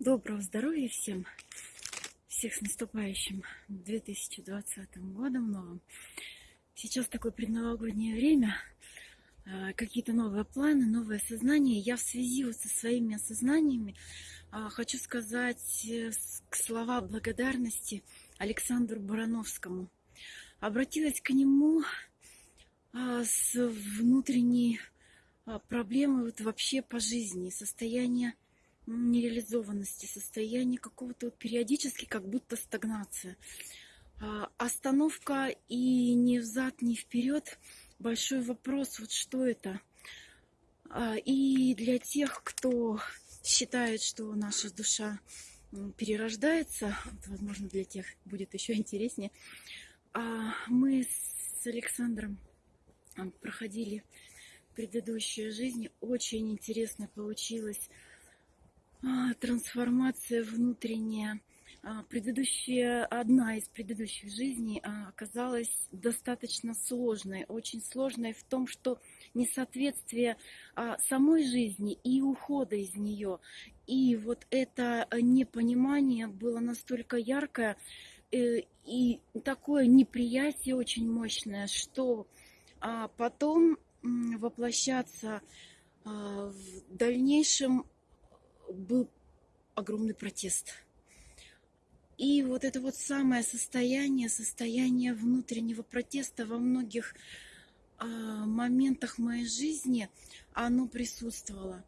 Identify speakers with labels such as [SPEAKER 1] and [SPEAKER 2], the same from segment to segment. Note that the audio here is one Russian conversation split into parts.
[SPEAKER 1] Доброго здоровья всем! Всех с наступающим 2020 годом новым! Сейчас такое предновогоднее время, а, какие-то новые планы, новое сознание. Я в связи вот со своими осознаниями а, хочу сказать э, слова благодарности Александру Барановскому. Обратилась к нему а, с внутренней проблемой вот вообще по жизни, состояние нереализованности, состояние какого-то периодически как будто стагнация. А, остановка и ни взад, ни вперед. Большой вопрос, вот что это. А, и для тех, кто считает, что наша душа перерождается, возможно, для тех будет еще интереснее, а, мы с Александром проходили предыдущую жизнь. Очень интересно получилось трансформация внутренняя. А, предыдущая, одна из предыдущих жизней а, оказалась достаточно сложной, очень сложной в том, что несоответствие самой жизни и ухода из нее. И вот это непонимание было настолько яркое э, и такое неприятие очень мощное, что потом воплощаться в дальнейшем был огромный протест. И вот это вот самое состояние, состояние внутреннего протеста во многих э, моментах моей жизни, оно присутствовало.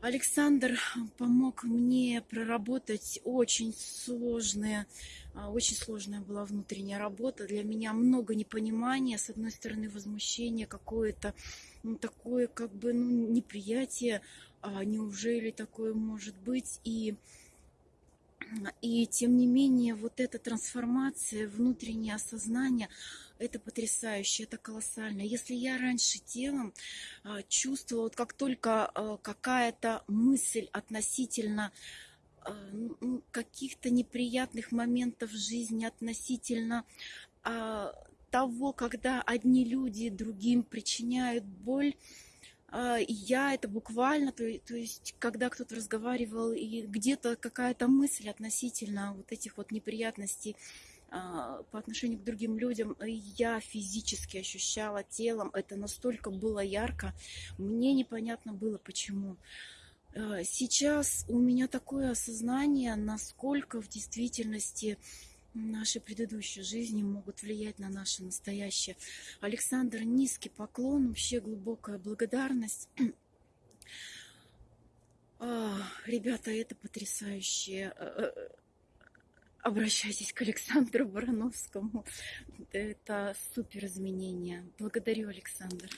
[SPEAKER 1] Александр помог мне проработать очень сложные, а, очень сложная была внутренняя работа. Для меня много непонимания, с одной стороны возмущение какое-то, ну, такое как бы ну, неприятие, а неужели такое может быть? И, и тем не менее, вот эта трансформация, внутреннее осознание, это потрясающе, это колоссально. Если я раньше телом а, чувствовала, вот как только а, какая-то мысль относительно а, ну, каких-то неприятных моментов в жизни, относительно того, когда одни люди другим причиняют боль, а, я это буквально, то, то есть, когда кто-то разговаривал, и где-то какая-то мысль относительно вот этих вот неприятностей а, по отношению к другим людям, я физически ощущала телом, это настолько было ярко, мне непонятно было почему. А, сейчас у меня такое осознание, насколько в действительности наши предыдущие жизни могут влиять на наше настоящее. Александр, низкий поклон, вообще глубокая благодарность. А, ребята, это потрясающе. Э, э, обращайтесь к Александру Барановскому. Это супер изменения. Благодарю, Александр.